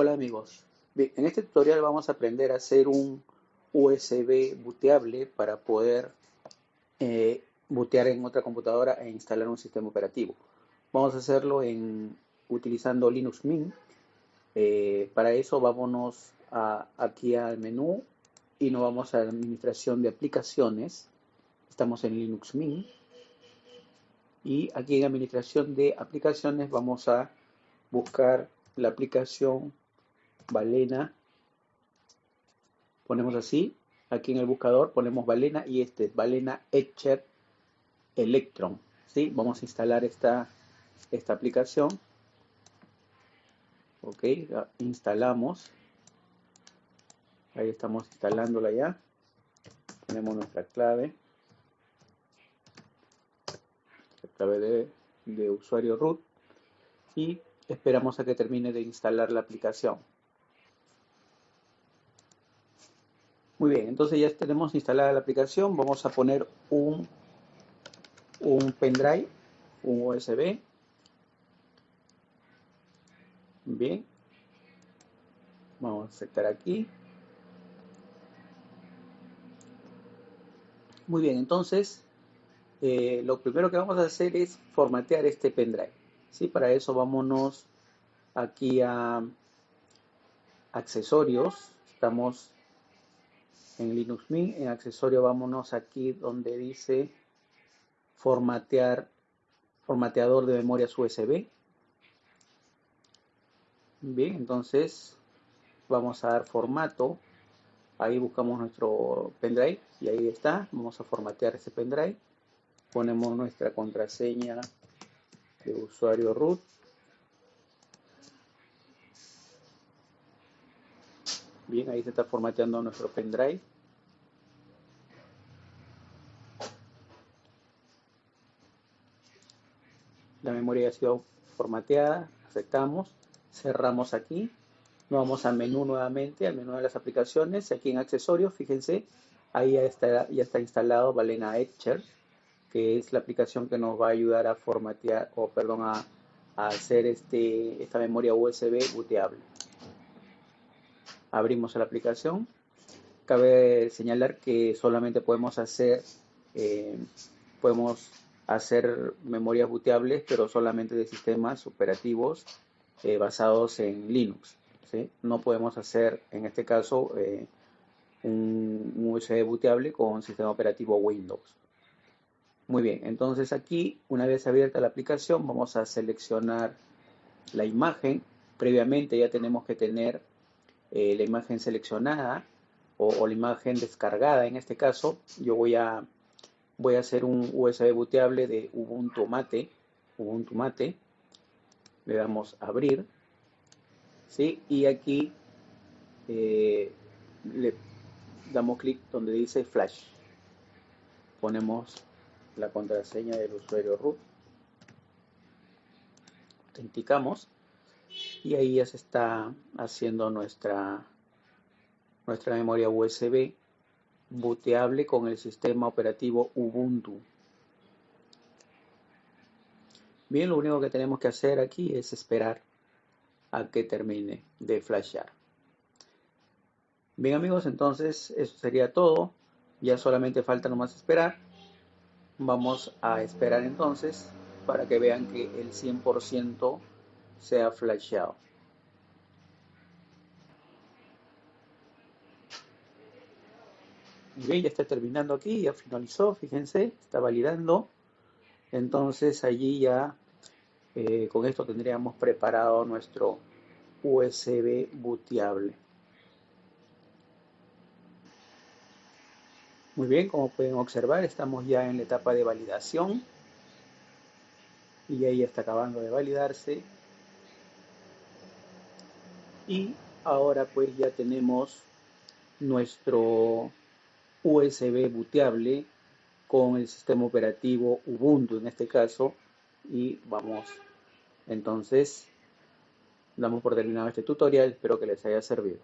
Hola amigos, en este tutorial vamos a aprender a hacer un USB booteable para poder eh, bootear en otra computadora e instalar un sistema operativo. Vamos a hacerlo utilizando Linux Mint. Eh, para eso vámonos aquí al menú y nos vamos a administración de aplicaciones. Estamos en Linux Mint. Y aquí en administración de aplicaciones vamos a buscar la aplicación Balena. Ponemos así, aquí en el buscador ponemos Balena y este es Balena Etcher Electron. ¿sí? Vamos a instalar esta, esta aplicación. Ok, instalamos. Ahí estamos instalándola ya. Ponemos nuestra clave. La clave de, de usuario root. Y esperamos a que termine de instalar la aplicación. Muy bien, entonces ya tenemos instalada la aplicación. Vamos a poner un, un pendrive, un USB. Bien. Vamos a aceptar aquí. Muy bien, entonces eh, lo primero que vamos a hacer es formatear este pendrive. ¿sí? Para eso vámonos aquí a accesorios. Estamos en Linux Mint. En accesorio vámonos aquí donde dice formatear, formateador de memorias USB. Bien, entonces vamos a dar formato. Ahí buscamos nuestro pendrive y ahí está. Vamos a formatear ese pendrive. Ponemos nuestra contraseña de usuario root. Bien, ahí se está formateando nuestro pendrive. La memoria ha sido formateada, aceptamos, cerramos aquí, nos vamos al menú nuevamente, al menú de las aplicaciones, aquí en accesorios, fíjense, ahí ya está, ya está instalado Balena Etcher, que es la aplicación que nos va a ayudar a formatear, o perdón, a, a hacer este, esta memoria USB booteable abrimos la aplicación. Cabe señalar que solamente podemos hacer, eh, podemos hacer memorias booteables, pero solamente de sistemas operativos eh, basados en Linux. No podemos hacer, en este caso, eh, un, USB booteable con sistema operativo Windows. Muy bien, entonces aquí, una vez abierta la aplicación, vamos a seleccionar la imagen. Previamente ya tenemos que tener eh, la imagen seleccionada o, la imagen descargada. En este caso, yo voy a, voy a hacer un USB booteable de Ubuntu Mate. Ubuntu Mate. Le damos abrir. ¿sí? Y aquí eh, le damos clic donde dice Flash. Ponemos la contraseña del usuario root. Autenticamos y ahí ya se está haciendo nuestra, nuestra memoria USB booteable con el sistema operativo Ubuntu. Bien, lo único que tenemos que hacer aquí es esperar a que termine de flashear. Bien amigos, entonces eso sería todo. Ya solamente falta nomás esperar. Vamos a esperar entonces para que vean que el 100% se ha flasheado. Bien, ya está terminando aquí, ya finalizó, fíjense, está validando. Entonces allí ya eh, con esto tendríamos preparado nuestro USB booteable. Muy bien, como pueden observar, estamos ya en la etapa de validación. Y ahí está acabando de validarse y ahora pues ya tenemos nuestro USB booteable con el sistema operativo Ubuntu en este caso. Y vamos entonces damos por terminado este tutorial. Espero que les haya servido